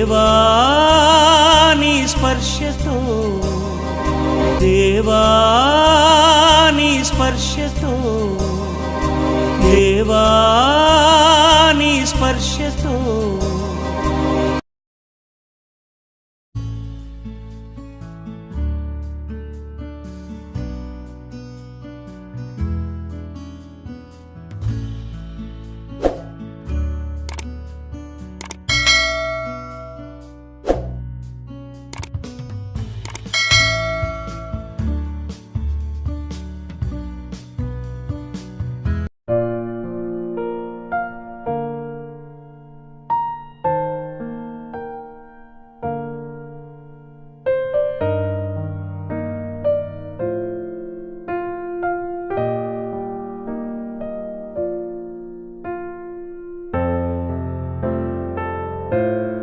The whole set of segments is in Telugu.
దేవాని స్పర్శతో. దేవాని స్పర్శతో. దేవాని స్పర్శతో. Música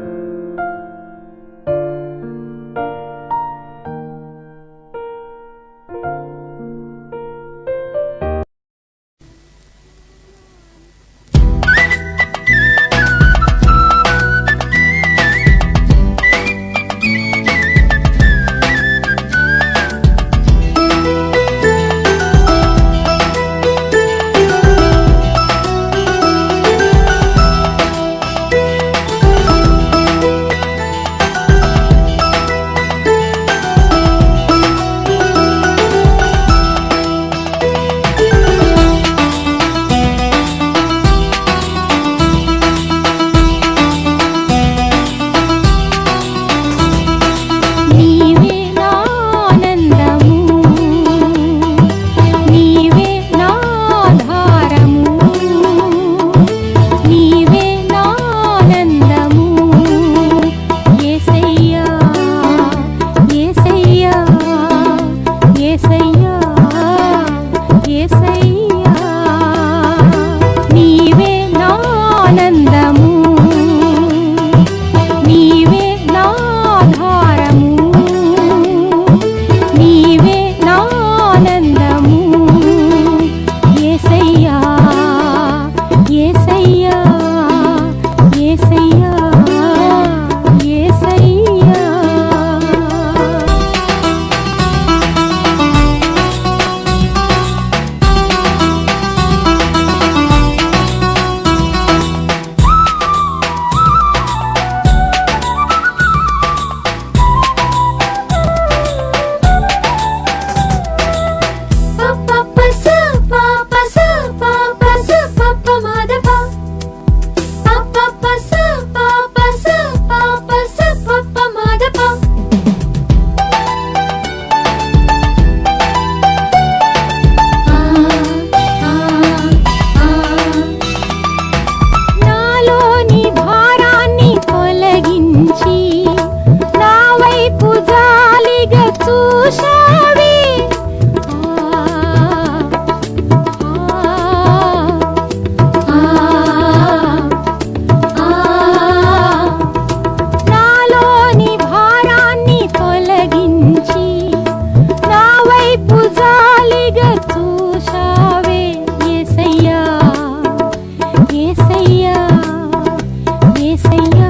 Maria.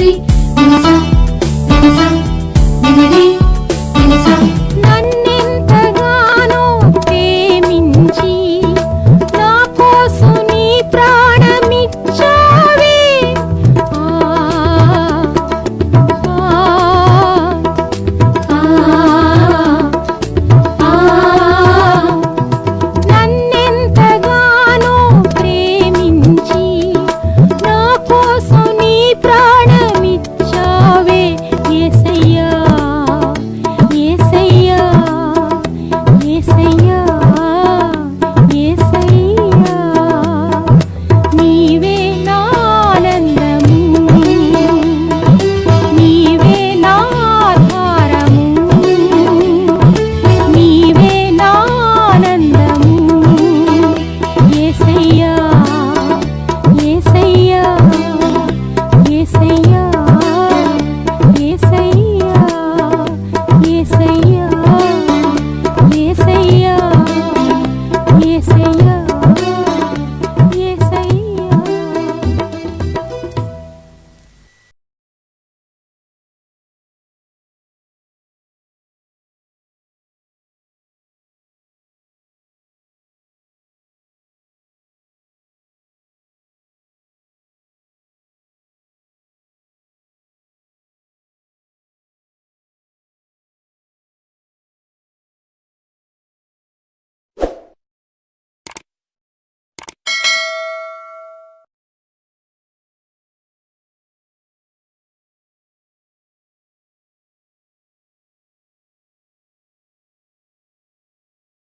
रि